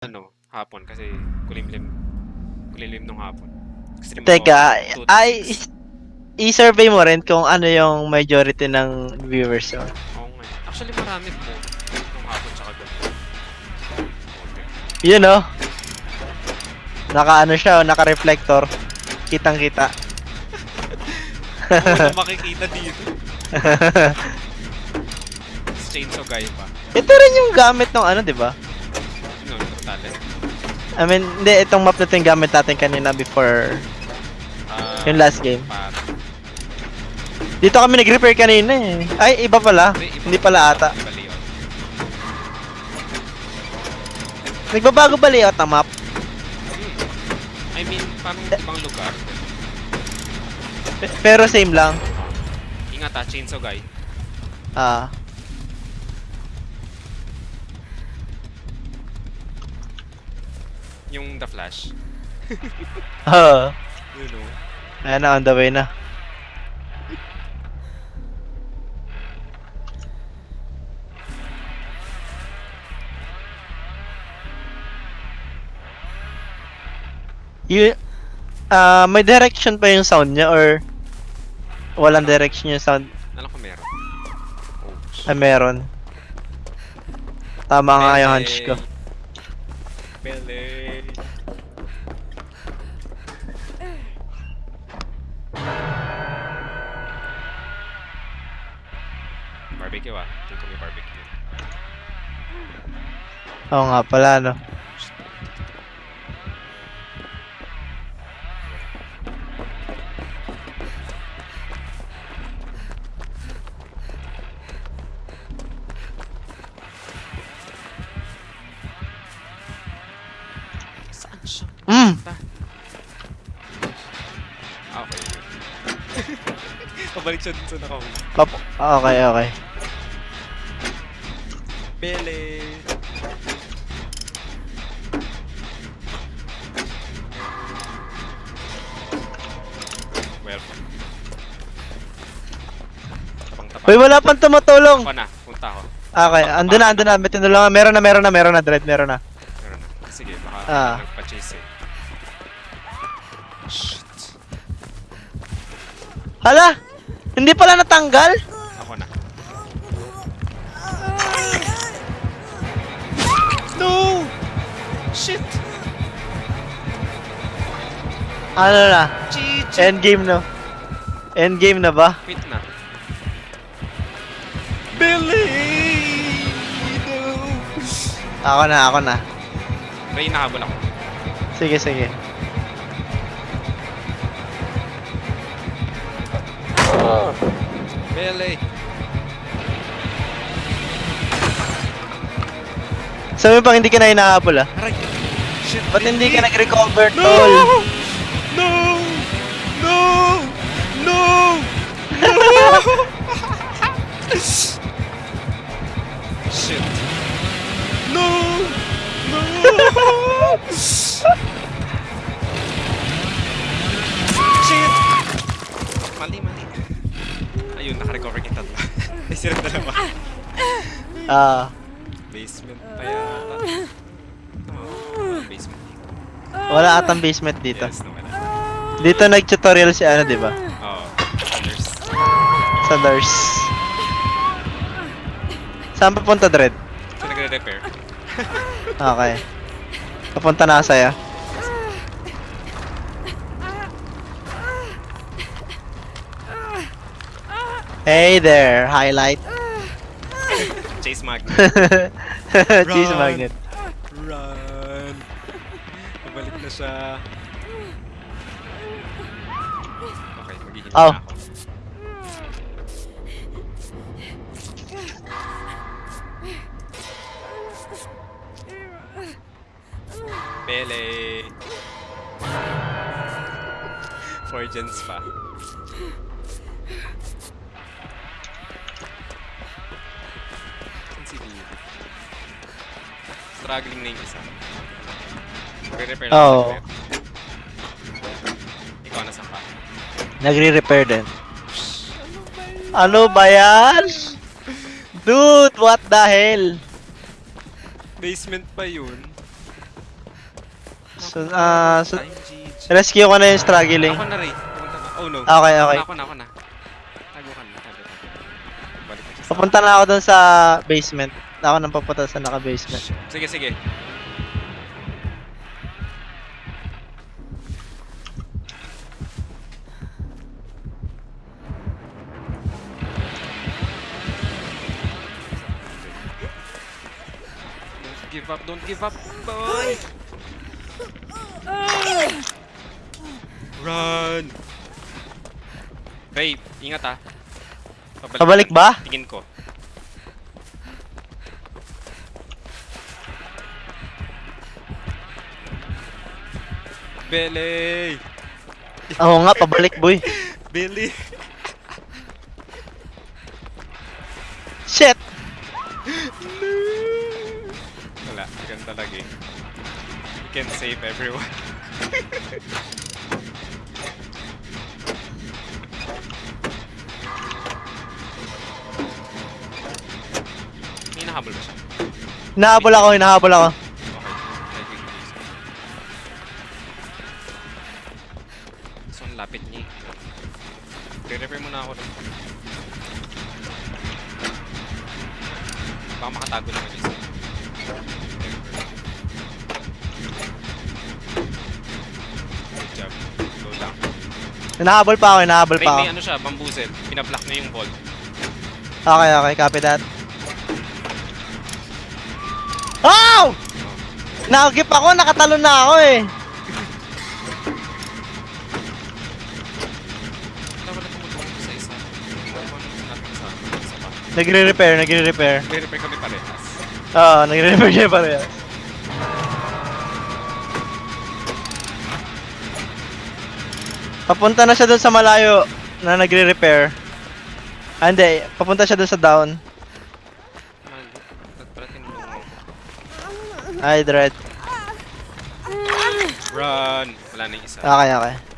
ano, hapon kasi kulimlim kulimlim nung hapon. Extreme Teka, ako, ay, i-survey mo rin kung ano yung majority ng viewers mo. Oo nga. eh. Actually marami po nung hapon tsaka gabi. Okay. Yun oh. Naka ano siya, oh, naka-reflector. Kitang-kita. Wala makikita dito. Chainsaw guy pa. Ito rin yung gamit ng ano, di ba? I mean, hindi, itong map na ito yung gamit natin kanina before Ah, yung last game. Dito kami nag-repair kanina eh. Ay, iba pala. iba- Hindi pala ata. Nagbabago ba layout ng map? Hmm. I mean, parang ibang lugar. Pe- Pero same lang. Ingat ah, chainsaw guy. Ah. Yung The Flash. Oh. You know. Ayan na, on the way na. You, ah, may direction pa yung sound niya or walang direction yung sound? Alam ko meron. Oh, shit. Ay, meron. Tama nga yung hunch ko. Pele. Barbecue ah. Dito may barbecue. Oo nga pala, no. Mm! Ah, okay. Pabalik siya dun sa nakaw. Pap okay, okay. Bele. Welcome. Tapang-tapang. Uy, wala pang tumutulong! Ako na, punta ako. Okay, andun na, andun na. May tinulungan. Meron na, meron na, meron na, Dread, meron na. Meron na. Sige, baka Ah. nagpa-chase eh. Shit. Hala! Hindi pala natanggal? Shit! Ano na? GG! Endgame na. Endgame na ba? Quit na. Billy! Ako na, ako na. Ray, nahabol ako. Sige, sige. Billy! Sabi mo pang hindi ka na hinahabol ah. Aray! Shit! Ba't hindi ka nag-recover, No! tol? No! No! No! Shit! No! No! Shit! Mali, mali. Ayun, naka-recover kita. Ay, sila dalawa. Ah, Basement pa yata. Oh, basement dito. wala atang basement dito. Yes. Dito nag-tutorial si ano, di ba? Oo. Others. Sa nurse. Saan papunta, Dread? So, nagre-repair. Okay. Papunta na sa'yo. Hey there, highlight. Chase Mag. Cheese Run. magnet. Run! Pabalik na siya. Okay, maghihintay Oh. na ako. Pele! Four gens pa. Struggling na yung isa. Magre-repair lang Oo. saglit. Ikaw nasa pa. Nagre-repair din. Ano ba yan? Dude, what the hell? Basement pa yun. So, ah, so, rescue ko na yung struggling. Ako na rin. Ka. Oh no. Okay, okay. Ako na, ako na. Tago ka na. Tago. Balik ka sa- Papunta na ako dun sa basement. Ako nang papunta sa naka-basement. Sige, sige. Don't give up, don't give up, boy! Run! Ray, ingat ah. Pabalik ba? Tingin ko. Billy! Oo nga, pabalik boy. Billy! Shit! Wala, ganun talaga eh. You can save everyone. May nahabol ba siya? Hinahabol ako, hinahabol ako. Hinahabol pa ako, hinahabol pa ako. may ano siya, bambuzel. Pinablock niya yung vault. Okay, okay, copy that. Oh! Nakagip ako, nakatalon na ako eh. Nagre-repair, nagre-repair. Re-repair kami parehas. Oo, nagre-repair siya pare. Papunta na siya doon sa malayo na nagre-repair. Ah, hindi. Papunta siya doon sa down. Ay, dread. Run! Wala na yung isa. Okay, okay.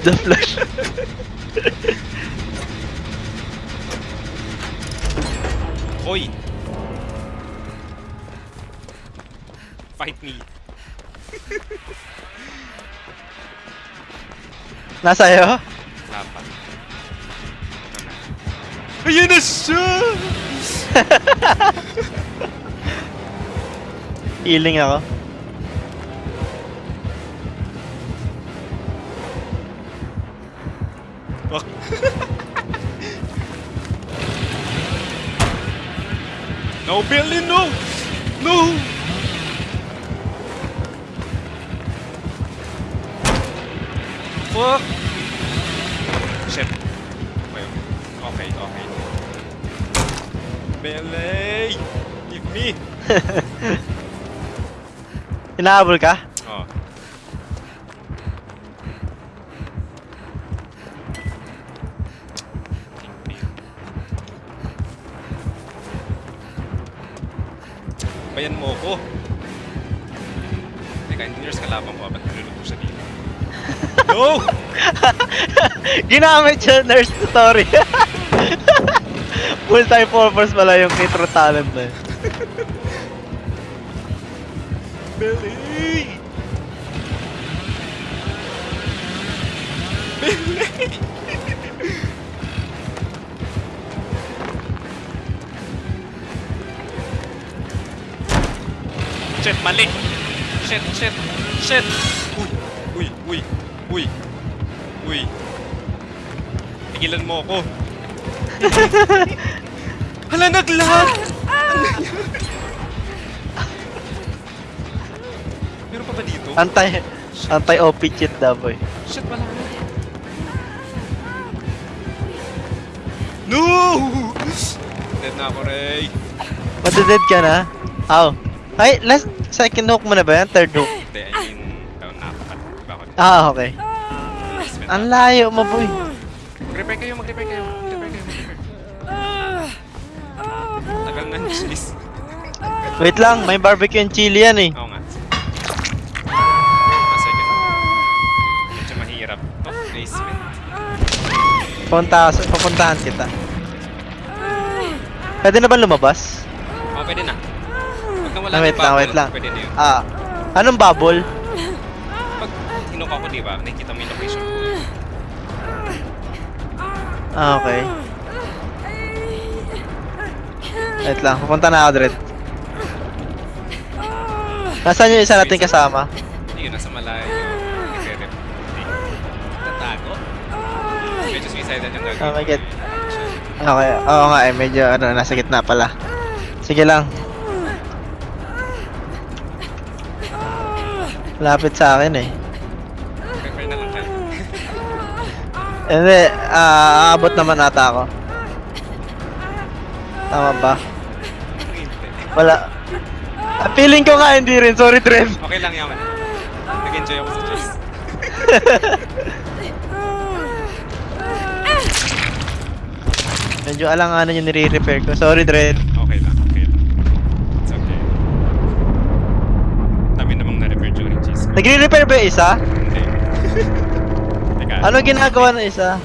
The flash. Hoy! Fight me. Nasa iyo? Wala pa. Ayan na siya! Healing ako. Wak. no, Billy, no! No! Fuck! Shit. Okay, okay, okay. Billy! Give me! Hinahabol ka? Oh. Bayan mo ko. Teka, hindi nurse kalaban ko. ah. Ba't niluluto siya dito? No! Ginamit siya nurse tutorial. Multi-purpose pala yung nitro talent na yun. Billy! Mali! Shit, shit, shit! Uy, uy, uy, uy, uy. Tigilan mo ako. Hala, naglag! Meron pa ba dito? Antay, antay OP cheat daw boy. Shit, wala na. No! Dead na ako, Ray. Madeded ka na? Aw. Ay, last second hook mo na ba yan? Third hook? Hindi, I mean, oh, nakapat. Ah, okay. Ang layo mo, boy. Mag-repair kayo, mag-repair kayo. Mag-repair kayo. Tagal na yung cheese. Wait lang, may barbecue and chili yan eh. Oo nga. One second. Medyo mahirap. To, basement. Punta, papuntahan kita. Pwede na ba lumabas? Oo, pwede na. Pagka wala Ah, wait ng lang, bubble, wait lang. Pwede na yun. Ah, anong bubble? Pag hinuka ko, di ba? Nakikita mo yung location ko. Ah, okay. Wait lang, pupunta na ako, Dred. Nasaan yung isa nating kasama? Yun, nasa malayo. Nagre-rep. Tatago. Medyo suicidal yung gagawin. Oh my ko God. Okay, oo nga eh, medyo ano, nasa gitna pala. Sige lang. Lapit sa akin eh. Prepare na lang kayo. Hindi, ah, aabot naman ata ako. Tama ba? Wala. Ah, feeling ko nga hindi rin, sorry Trev. Okay lang yaman. Nag-enjoy ako sa chess. Medyo alanganan yung nire-repair ko. Sorry Dred. Okay lang, okay lang. It's okay. Dami namang na-repair during chess. Nagre-repair ba yung isa? Teka. Ano ginagawa ng isa?